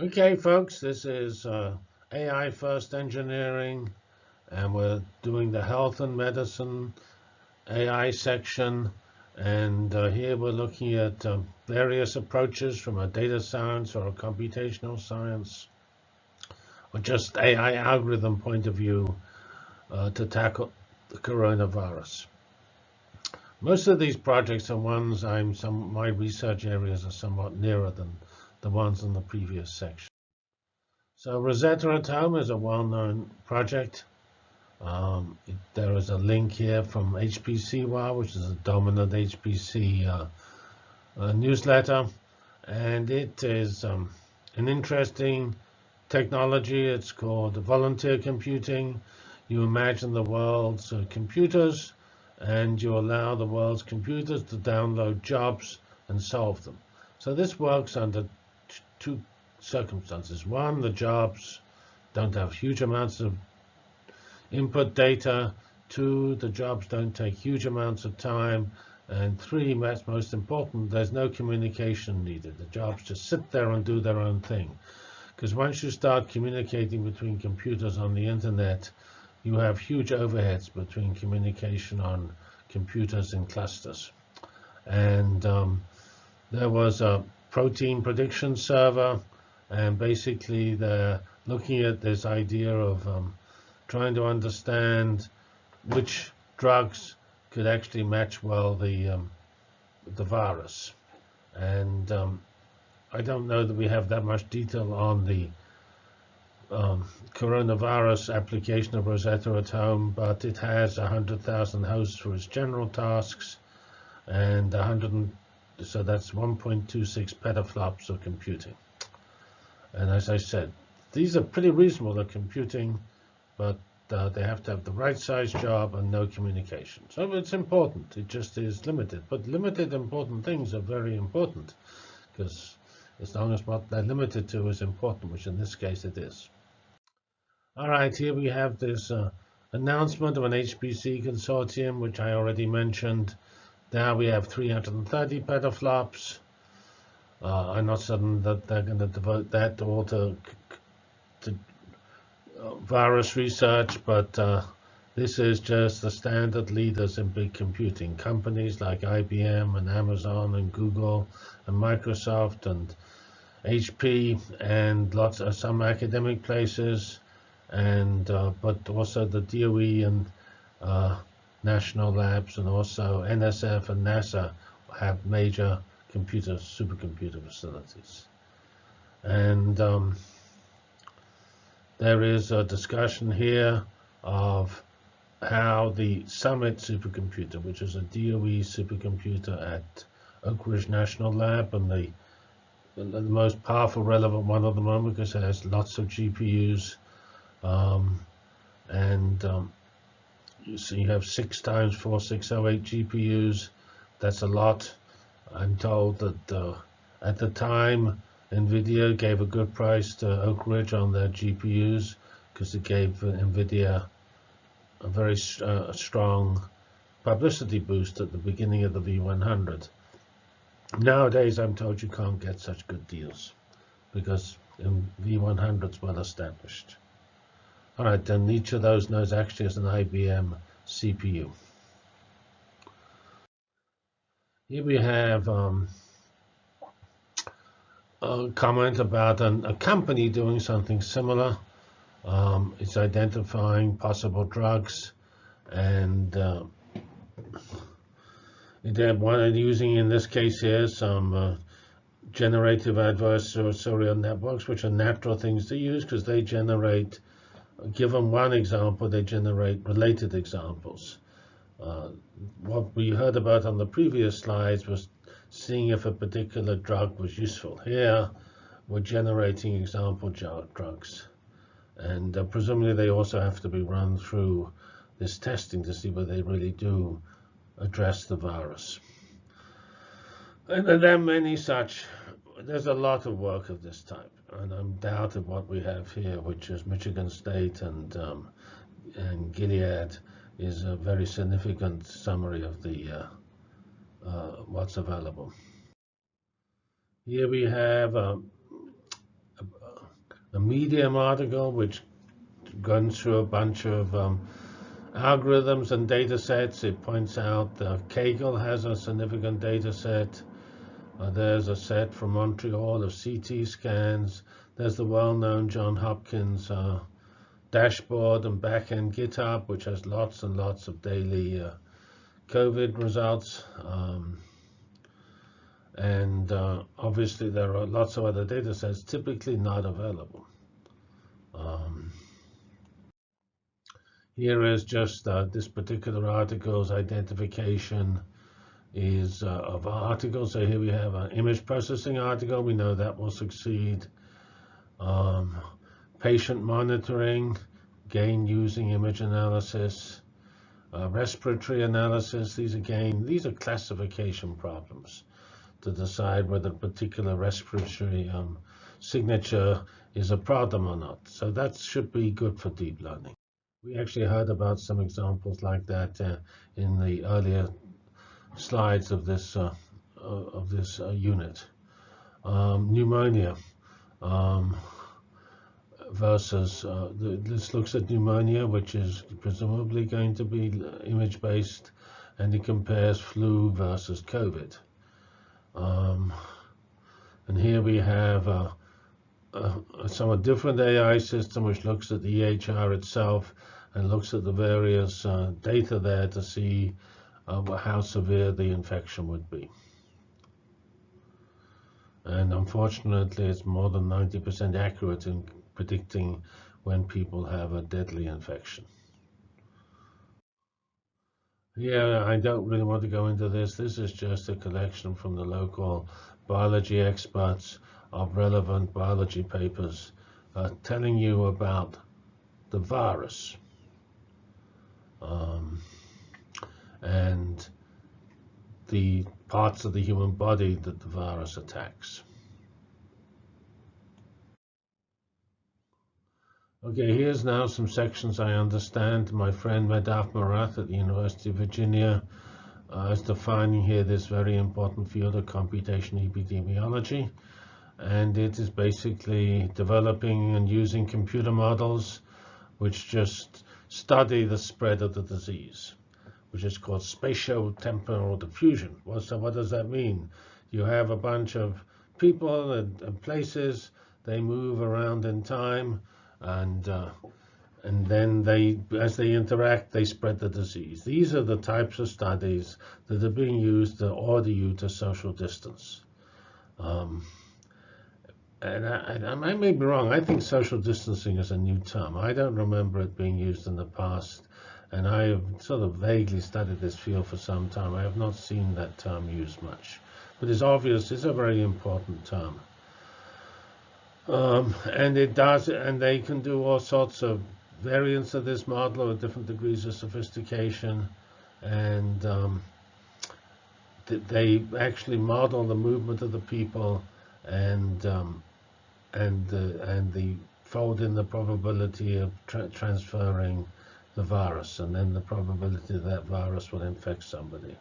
Okay, folks, this is uh, AI First Engineering, and we're doing the health and medicine AI section. And uh, here we're looking at uh, various approaches from a data science or a computational science, or just AI algorithm point of view uh, to tackle the coronavirus. Most of these projects are ones I'm some my research areas are somewhat nearer than the ones in the previous section. So Rosetta at Home is a well-known project. Um, it, there is a link here from HPCwire, which is a dominant HPC uh, uh, newsletter. And it is um, an interesting technology. It's called volunteer computing. You imagine the world's uh, computers, and you allow the world's computers to download jobs and solve them. So this works under two circumstances. One, the jobs don't have huge amounts of input data. Two, the jobs don't take huge amounts of time. And three, that's most important, there's no communication needed. The jobs just sit there and do their own thing. Because once you start communicating between computers on the internet, you have huge overheads between communication on computers and clusters. And um, there was a protein prediction server. And basically, they're looking at this idea of um, trying to understand which drugs could actually match well the um, the virus. And um, I don't know that we have that much detail on the um, coronavirus application of Rosetta at Home, but it has 100,000 hosts for its general tasks and 100 so that's 1.26 petaflops of computing. And as I said, these are pretty reasonable at computing, but uh, they have to have the right size job and no communication. So it's important. It just is limited. But limited important things are very important because as long as what they're limited to is important, which in this case it is. All right, here we have this uh, announcement of an HPC consortium, which I already mentioned. Now we have 330 petaflops. Uh, I'm not certain that they're going to devote that all to, to uh, virus research, but uh, this is just the standard leaders in big computing. Companies like IBM and Amazon and Google and Microsoft and HP and lots of some academic places, and uh, but also the DOE and uh, national labs and also NSF and NASA have major computer supercomputer facilities. And um, there is a discussion here of how the Summit supercomputer, which is a DOE supercomputer at Oak Ridge National Lab, and the, the most powerful relevant one at the moment because it has lots of GPUs, um, and um, so you have six times 4608 GPUs. That's a lot. I'm told that uh, at the time, NVIDIA gave a good price to Oak Ridge on their GPUs because it gave NVIDIA a very uh, strong publicity boost at the beginning of the V100. Nowadays, I'm told you can't get such good deals because the V100 is well established. All right, then each of those nodes actually has an IBM CPU. Here we have um, a comment about an, a company doing something similar. Um, it's identifying possible drugs and uh, they're one using in this case here some uh, generative adversarial networks, which are natural things to use because they generate given one example, they generate related examples. Uh, what we heard about on the previous slides was seeing if a particular drug was useful. Here, we're generating example drugs. And uh, presumably they also have to be run through this testing to see whether they really do address the virus. And there are many such. There's a lot of work of this type and I'm doubted what we have here, which is Michigan State and um, and Gilead, is a very significant summary of the uh, uh, what's available. Here we have um, a Medium article which runs through a bunch of um, algorithms and data sets. It points out that Kaggle has a significant data set. Uh, there's a set from Montreal of CT scans. There's the well-known John Hopkins uh, dashboard and backend GitHub, which has lots and lots of daily uh, COVID results. Um, and uh, obviously, there are lots of other data sets typically not available. Um, here is just uh, this particular article's identification is uh, of articles. So here we have an image processing article. We know that will succeed. Um, patient monitoring, gain using image analysis, uh, respiratory analysis. These again, these are classification problems to decide whether a particular respiratory um, signature is a problem or not. So that should be good for deep learning. We actually heard about some examples like that uh, in the earlier slides of this uh, of this uh, unit. Um, pneumonia um, versus uh, the, this looks at pneumonia, which is presumably going to be image-based, and it compares flu versus COVID. Um, and here we have a, a, a, somewhat different AI system which looks at the EHR itself and looks at the various uh, data there to see uh, how severe the infection would be. And unfortunately, it's more than 90% accurate in predicting when people have a deadly infection. Yeah, I don't really want to go into this. This is just a collection from the local biology experts of relevant biology papers uh, telling you about the virus um, and the parts of the human body that the virus attacks. Okay, here's now some sections I understand. My friend Madhav Marathe at the University of Virginia uh, is defining here this very important field of computational epidemiology. And it is basically developing and using computer models which just study the spread of the disease, which is called spatial-temporal diffusion. Well, so what does that mean? You have a bunch of people and, and places, they move around in time, and uh, and then they, as they interact, they spread the disease. These are the types of studies that are being used to order you to social distance. Um, and I, I, I, may be wrong. I think social distancing is a new term. I don't remember it being used in the past, and I have sort of vaguely studied this field for some time. I have not seen that term used much, but it's obvious it's a very important term. Um, and it does, and they can do all sorts of variants of this model with different degrees of sophistication, and um, they actually model the movement of the people, and um, and the and the fold in the probability of tra transferring the virus, and then the probability that virus will infect somebody.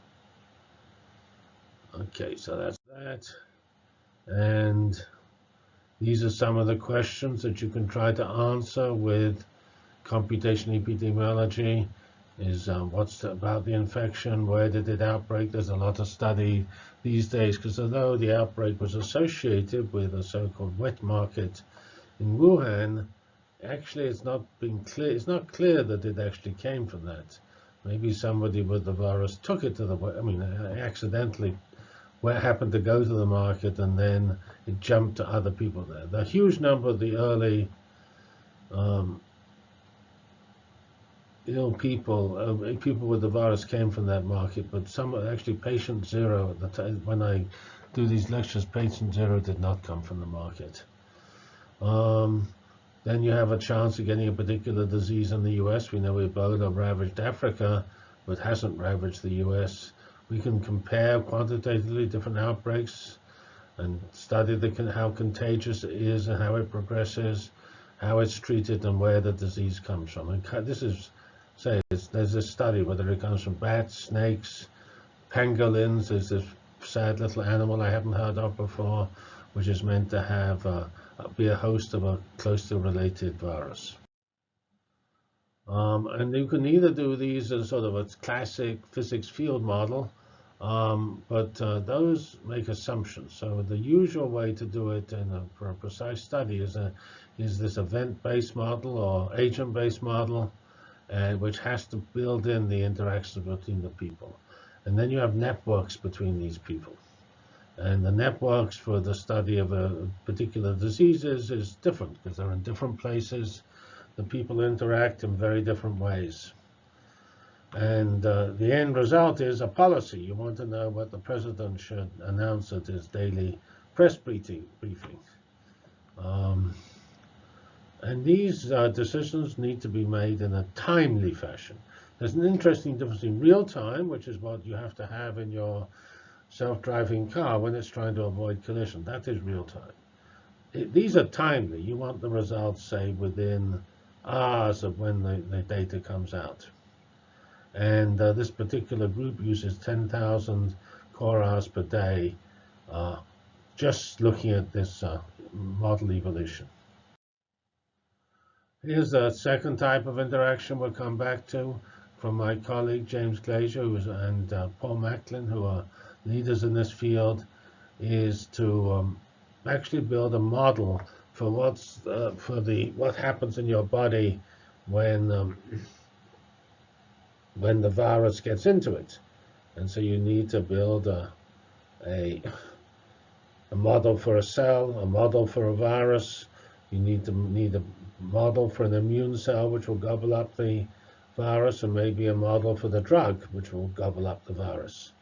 Okay, so that's that, and these are some of the questions that you can try to answer with computational epidemiology. Is um, what's the, about the infection? Where did it outbreak? There's a lot of study these days because although the outbreak was associated with a so-called wet market in Wuhan, actually it's not been clear. It's not clear that it actually came from that. Maybe somebody with the virus took it to the. I mean, accidentally where happened to go to the market and then it jumped to other people there. The huge number of the early um, ill people, uh, people with the virus came from that market, but some actually patient zero at the time when I do these lectures, patient zero did not come from the market. Um, then you have a chance of getting a particular disease in the US. We know Ebola ravaged Africa, but hasn't ravaged the US. We can compare quantitatively different outbreaks and study the, how contagious it is and how it progresses, how it's treated, and where the disease comes from. And this is, say, there's a study whether it comes from bats, snakes, pangolins. There's this sad little animal I haven't heard of before, which is meant to have uh, be a host of a closely related virus. Um, and you can either do these as sort of a classic physics field model, um, but uh, those make assumptions. So the usual way to do it a, for a precise study is, a, is this event-based model or agent-based model, uh, which has to build in the interactions between the people. And then you have networks between these people. And the networks for the study of a particular diseases is different because they're in different places. The people interact in very different ways. And uh, the end result is a policy. You want to know what the president should announce at his daily press briefing. Um, and these uh, decisions need to be made in a timely fashion. There's an interesting difference in real time, which is what you have to have in your self-driving car when it's trying to avoid collision. That is real time. It, these are timely. You want the results, say, within hours of when the, the data comes out. And uh, this particular group uses 10,000 core hours per day uh, just looking at this uh, model evolution. Here's a second type of interaction we'll come back to from my colleague James Glazier and uh, Paul Macklin, who are leaders in this field, is to um, actually build a model for what's uh, for the what happens in your body when um, when the virus gets into it. And so you need to build a, a, a model for a cell, a model for a virus. You need to need a model for an immune cell, which will gobble up the virus, and maybe a model for the drug, which will gobble up the virus.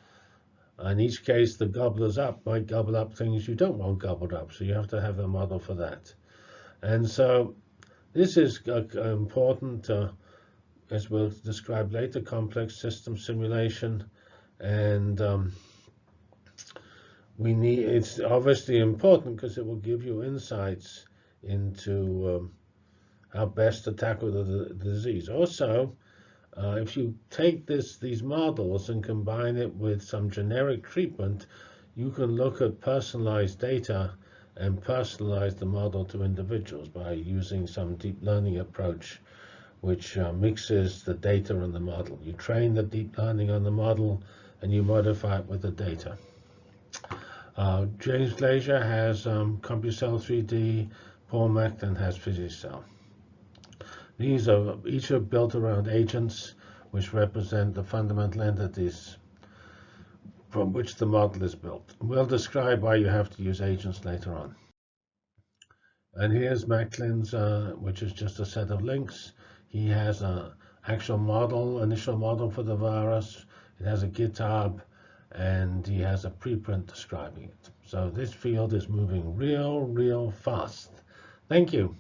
In each case, the gobblers up might gobble up things you don't want gobbled up, so you have to have a model for that. And so this is uh, important uh, as we'll describe later, complex system simulation. And um, we need it's obviously important because it will give you insights into um, how best to tackle the, the disease. Also, uh, if you take this these models and combine it with some generic treatment, you can look at personalized data and personalize the model to individuals by using some deep learning approach which uh, mixes the data and the model. You train the deep learning on the model, and you modify it with the data. Uh, James Glazier has um, CompuCell 3D, Paul Macklin has PhysiCell. These are each are built around agents, which represent the fundamental entities from which the model is built. We'll describe why you have to use agents later on. And here's Macklin's, uh, which is just a set of links. He has an actual model, initial model for the virus. It has a GitHub, and he has a preprint describing it. So this field is moving real, real fast. Thank you.